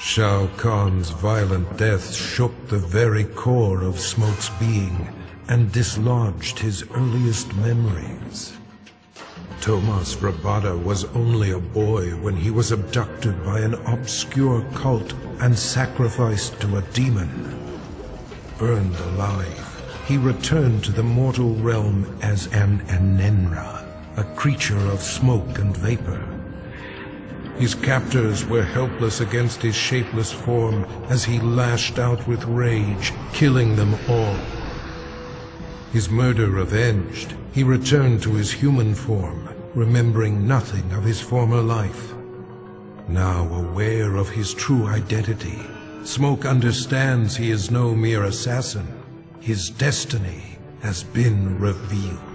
Shao Kahn's violent death shook the very core of Smoke's being and dislodged his earliest memories. Tomas Vrbada was only a boy when he was abducted by an obscure cult and sacrificed to a demon. Burned alive, he returned to the mortal realm as an Enenra, a creature of smoke and vapor. His captors were helpless against his shapeless form as he lashed out with rage, killing them all. His murder avenged, he returned to his human form, remembering nothing of his former life. Now aware of his true identity, Smoke understands he is no mere assassin. His destiny has been revealed.